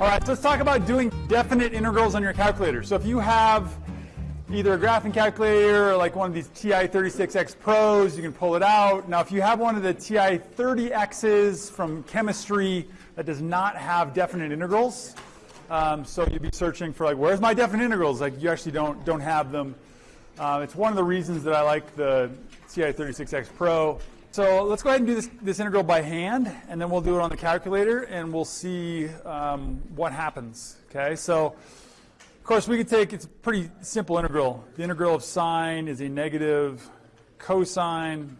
All right, so let's talk about doing definite integrals on your calculator. So if you have either a graphing calculator or like one of these TI-36X Pros, you can pull it out. Now, if you have one of the TI-30Xs from chemistry that does not have definite integrals, um, so you'd be searching for like, where's my definite integrals? Like you actually don't, don't have them. Uh, it's one of the reasons that I like the TI-36X Pro. So let's go ahead and do this, this integral by hand, and then we'll do it on the calculator, and we'll see um, what happens. Okay, so of course we could take, it's a pretty simple integral. The integral of sine is a negative cosine,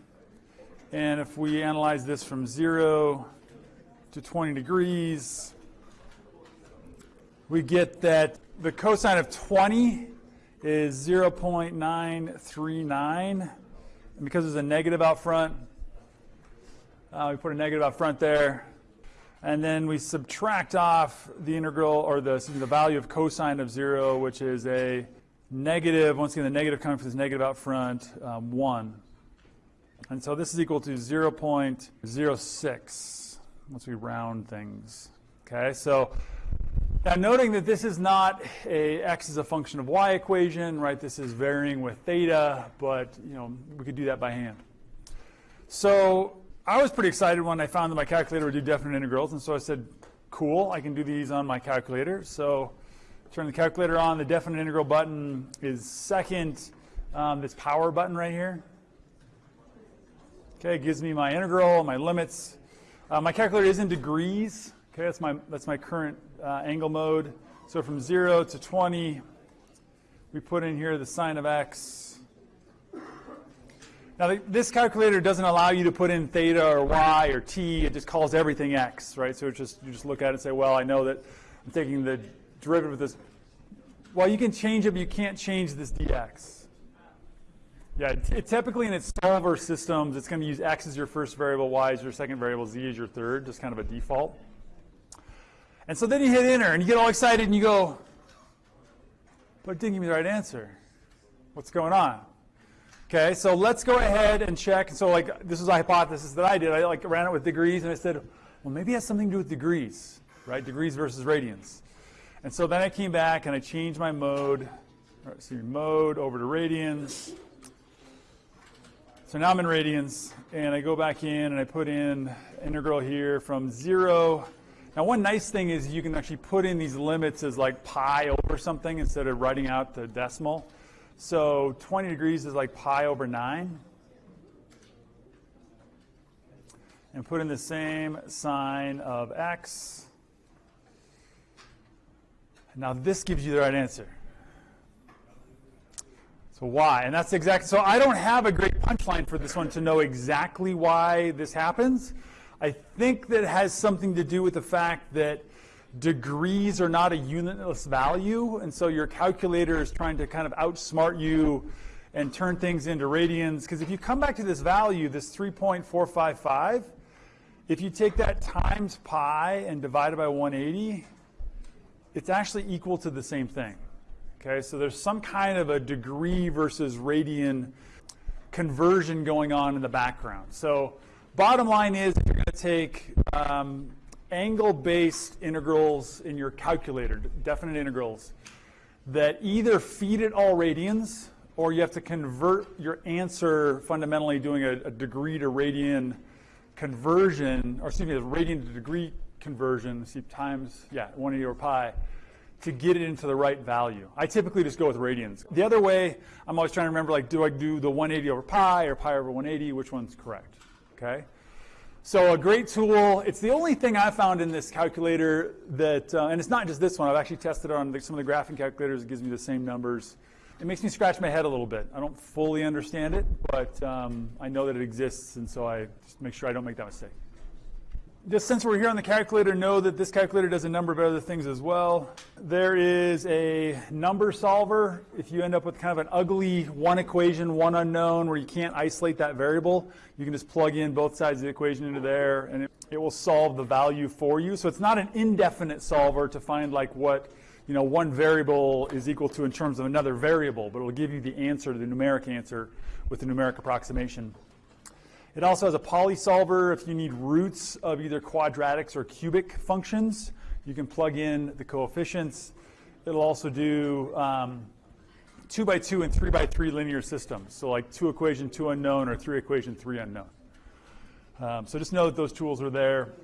and if we analyze this from 0 to 20 degrees, we get that the cosine of 20 is 0.939, and because there's a negative out front, uh, we put a negative out front there. And then we subtract off the integral, or the, the value of cosine of 0, which is a negative, once again, the negative coming from this negative out front, um, 1. And so this is equal to 0.06 once we round things. Okay, so now noting that this is not a x is a function of y equation, right? This is varying with theta, but you know we could do that by hand. So I was pretty excited when I found that my calculator would do definite integrals, and so I said, cool, I can do these on my calculator. So turn the calculator on. The definite integral button is second, um, this power button right here. Okay, gives me my integral, my limits. Uh, my calculator is in degrees. Okay, that's my, that's my current uh, angle mode. So from 0 to 20, we put in here the sine of x now, this calculator doesn't allow you to put in theta or y or t. It just calls everything x, right? So just you just look at it and say, well, I know that I'm taking the derivative of this. Well, you can change it, but you can't change this dx. Yeah, it, typically in its solver systems, it's going to use x as your first variable, y as your second variable, z as your third, just kind of a default. And so then you hit enter, and you get all excited, and you go, but it didn't give me the right answer. What's going on? Okay, so let's go ahead and check. So like this is a hypothesis that I did. I like ran it with degrees and I said, well, maybe it has something to do with degrees, right? Degrees versus radians. And so then I came back and I changed my mode. Right, so mode over to radians. So now I'm in radians, and I go back in and I put in integral here from zero. Now one nice thing is you can actually put in these limits as like pi over something instead of writing out the decimal. So 20 degrees is like pi over 9. And put in the same sine of x. Now this gives you the right answer. So why? And that's exactly, so I don't have a great punchline for this one to know exactly why this happens. I think that has something to do with the fact that degrees are not a unitless value, and so your calculator is trying to kind of outsmart you and turn things into radians. Because if you come back to this value, this 3.455, if you take that times pi and divide it by 180, it's actually equal to the same thing. Okay, so there's some kind of a degree versus radian conversion going on in the background. So bottom line is if you're going to take um, angle-based integrals in your calculator, definite integrals, that either feed it all radians or you have to convert your answer fundamentally doing a, a degree to radian conversion, or excuse me, a radian to degree conversion, see times, yeah, 180 over pi, to get it into the right value. I typically just go with radians. The other way, I'm always trying to remember, like, do I do the 180 over pi or pi over 180? Which one's correct? Okay? So a great tool. It's the only thing I found in this calculator that, uh, and it's not just this one. I've actually tested it on the, some of the graphing calculators. It gives me the same numbers. It makes me scratch my head a little bit. I don't fully understand it, but um, I know that it exists, and so I just make sure I don't make that mistake just since we're here on the calculator, know that this calculator does a number of other things as well. There is a number solver. If you end up with kind of an ugly one equation, one unknown, where you can't isolate that variable, you can just plug in both sides of the equation into there, and it, it will solve the value for you. So it's not an indefinite solver to find like what you know, one variable is equal to in terms of another variable, but it will give you the answer, the numeric answer, with the numeric approximation. It also has a polysolver if you need roots of either quadratics or cubic functions. You can plug in the coefficients. It'll also do um, two by two and three by three linear systems. So like two equation, two unknown, or three equation, three unknown. Um, so just know that those tools are there.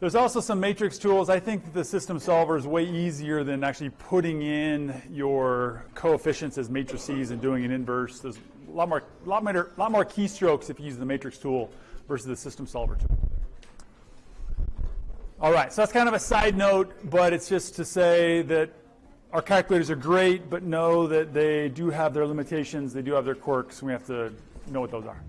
There's also some matrix tools. I think the system solver is way easier than actually putting in your coefficients as matrices and doing an inverse. There's a lot more, lot more, lot more keystrokes if you use the matrix tool versus the system solver tool. All right, so that's kind of a side note, but it's just to say that our calculators are great, but know that they do have their limitations, they do have their quirks, and we have to know what those are.